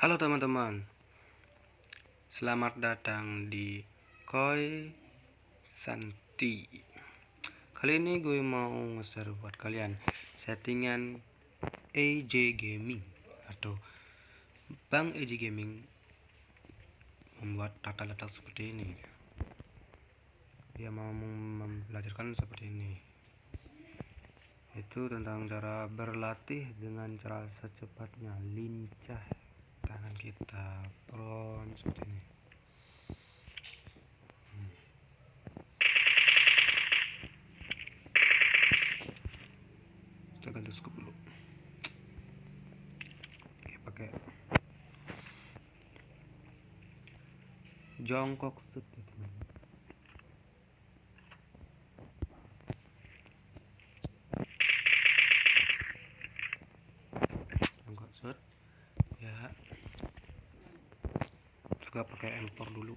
Halo teman-teman. Selamat datang di Koi Santi. Kali ini gue mau nge-share buat kalian Settingan AJ Gaming Atau Bang AJ Gaming Membuat tata letak seperti ini. Dia mau mempelajarkan seperti ini. Itu tentang cara berlatih dengan cara secepatnya lincah kita front seperti ini. Hmm. kita ganti scoop dulu. Oke, pakai jongkok seperti ini juga pakai empor dulu.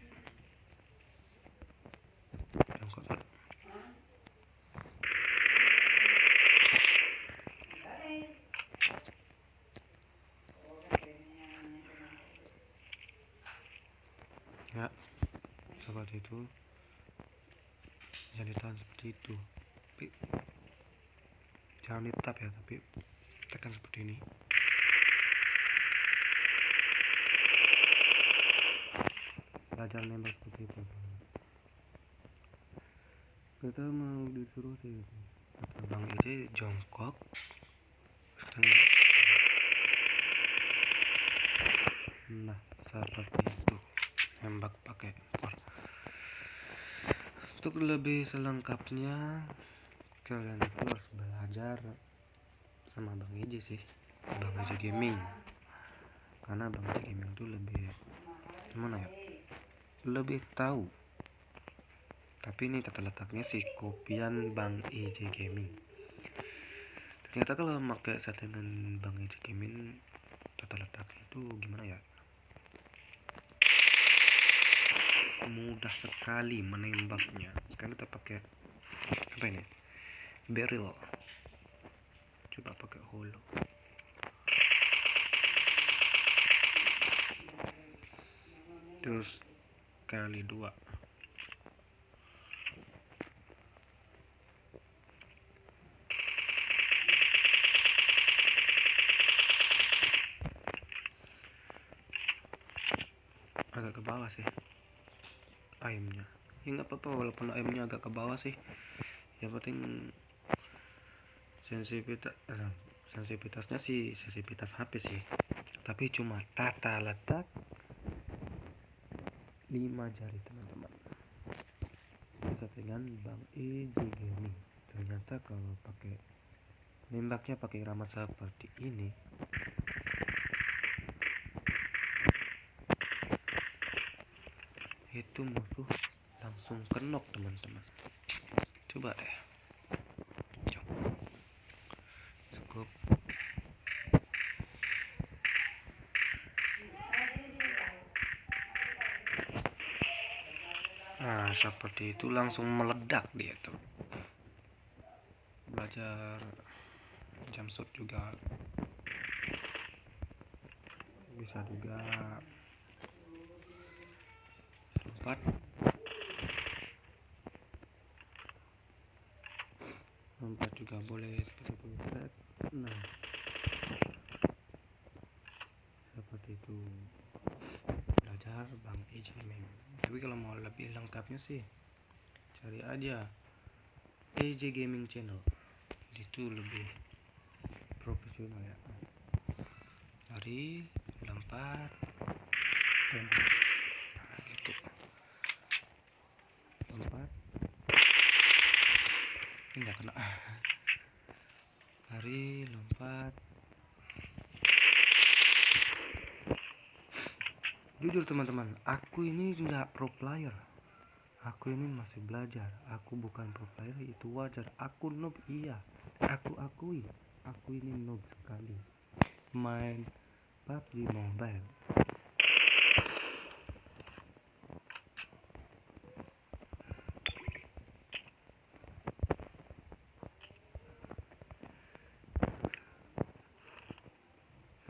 Ya seperti itu jadi ditahan seperti itu. Tapi jangan ditap ya tapi tekan seperti ini belajar nembak seperti itu. Kita mau disuruh sih. Kata bang Ije jongkok. Nah seperti itu nembak pakai empor untuk lebih selengkapnya kalian itu harus belajar sama bang Ije sih bang Ije gaming. Karena bang Ije gaming itu lebih gimana ya lebih tahu. Tapi ini tata letaknya sih kopian Bang EJ Gaming. Ternyata kalau pakai settingan Bang EJ Gaming tata letaknya itu gimana ya? Mudah sekali menembaknya. Kan kita pakai apa ini? Barrel. Coba pakai holo. Terus kali dua. Agak ke bawah sih ayamnya ya nggak apa-apa walaupun ayamnya agak ke bawah sih. Yang penting sensitivitas eh, sensitivitasnya sih sensitivitas HP sih. Tapi cuma tata letak 5 jari teman-teman. Dengan Bang EJ Gaming ternyata kalau pakai nembaknya pakai ramah seperti ini itu musuh langsung kenok teman-teman. Coba deh cukup nah seperti itu langsung meledak dia tuh belajar jam shot juga. Bisa juga lompat. Lompat juga boleh seperti itu. Nah seperti itu belajar bang Ejimeng tapi kalau mau lebih lengkapnya sih cari aja AJ Gaming Channel. Itu lebih profesional ya. Cari lompat dan nah, gitu. Lompat ini nggak kena lari lompat jujur teman-teman aku ini nggak pro player. Aku ini masih belajar. Aku bukan pro player itu wajar. Aku noob iya. Aku akui aku ini noob sekali. Main PUBG Mobile.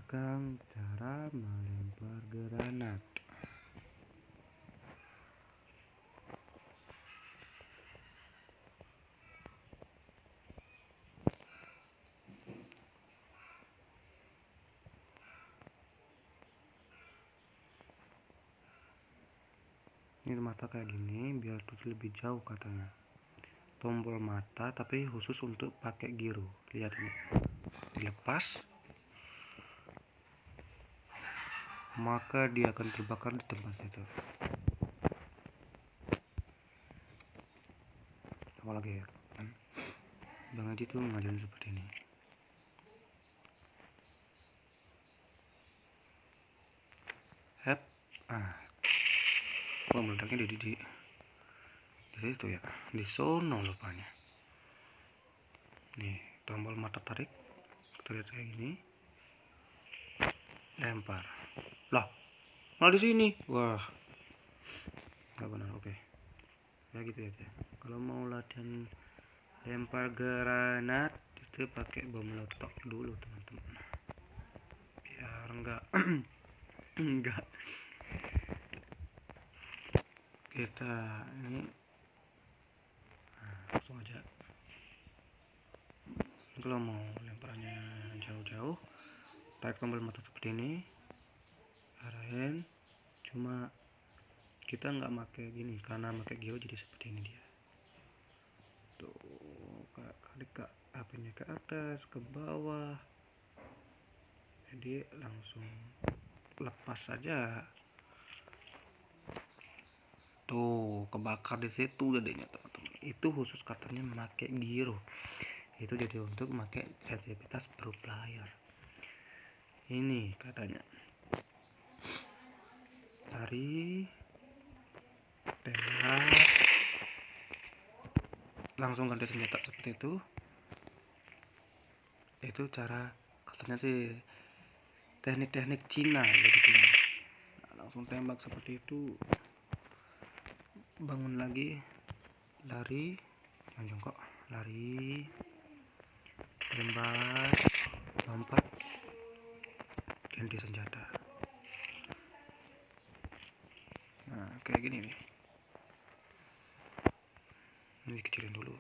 Sekarang cara melempar granat ini mata kayak gini biar tuh lebih jauh katanya. Tombol mata tapi khusus untuk pakai giro lihat ini. Dilepas maka dia akan terbakar di tempat itu. Apalagi ya? Kan Bang Haji tuh ngajarin seperti ini. Hep, ah. Wah meledaknya di, di, di situ ya di sono lupanya. Nih tombol mata tarik kita lihat kayak gini. Lempar lah malah di sini. Wah. Nggak benar oke. Ya gitu aja kalau mau latihan lempar granat itu pakai bom meletok dulu teman-teman. Biar enggak enggak kita ini nah, langsung aja. Kalau mau lemparannya jauh-jauh tarik tombol mata seperti ini arahin cuma kita nggak pakai gini karena pakai giro jadi seperti ini dia. Tuh kali ke apinya ke atas ke bawah. Jadi langsung lepas saja tuh kebakar di situ jadinya teman-teman. Itu khusus katanya memakai giro itu jadi untuk memakai sertifikat pro player ini katanya tarik tembak langsung ganti senjata seperti itu. Itu cara katanya sih teknik-teknik Cina gitu nah, langsung tembak seperti itu. Bangun lagi. Lari. Yang jongkok lari. Tembak lompat. Ganti senjata nah kayak gini nih. Ini kecilin dulu.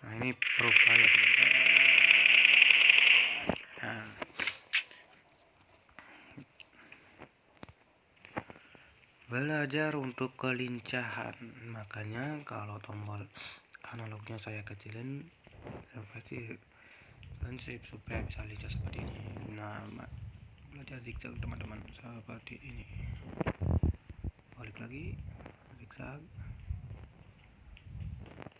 Nah ini profile nah. Belajar untuk kelincahan. Makanya kalau tombol analognya saya kecilin saya pasti supaya bisa lincah seperti ini. Nah belajar zigzag teman-teman. Seperti ini. Balik lagi. Zigzag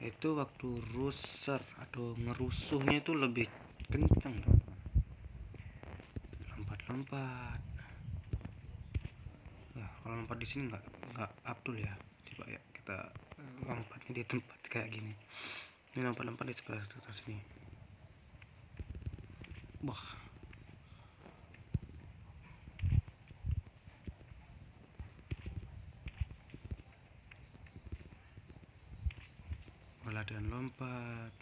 itu waktu ruser atau ngerusuhnya itu lebih kencang teman-teman. Lompat-lompat. Kalau lompat di sini nggak nggak abdul ya. Coba ya kita lompatnya di tempat kayak gini. Ini lompat-lompat di sebelah atas sini. Wah latihan lompat.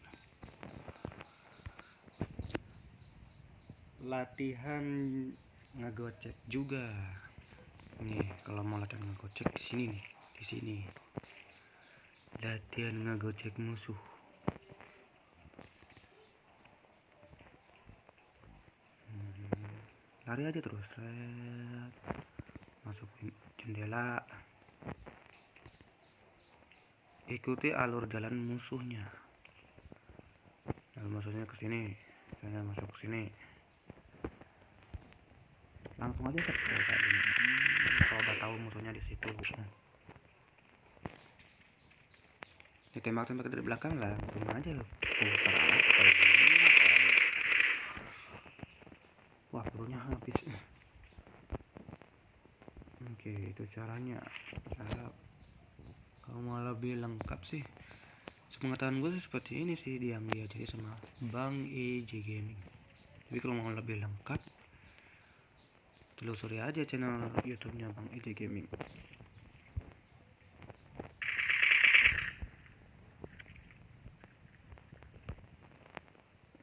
Latihan ngegocek juga. Nih kalau mau latihan ngegocek di sini nih di sini. Latihan ngegocek musuh. Hmm, lari aja terus. Masuk jendela ikuti alur jalan musuhnya. Alur musuhnya ke sini saya masuk ke sini. Langsung aja kayak gini. Kalau udah tahu musuhnya di situ. Ditembak-tembak dari belakang lah cuma aja lo wah pelurunya habis. Oke itu caranya. Cara kalau mau lebih lengkap sih sepengetahuan gue sih seperti ini sih diambil jadi sama Bang EJ Gaming tapi kalau mau lebih lengkap telusuri aja channel YouTube-nya Bang EJ Gaming.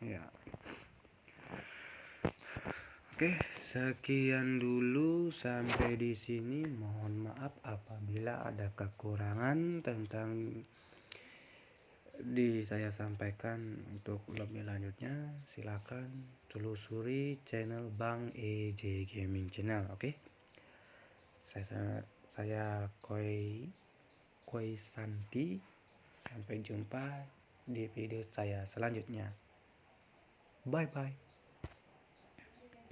Ya. Oke, Sekian dulu sampai di sini. Mohon maaf apabila ada kekurangan tentang di saya sampaikan untuk lebih lanjutnya silakan telusuri channel Bang EJ Gaming Channel oke okay? saya saya Koi Koi Santi sampai jumpa di video saya selanjutnya bye bye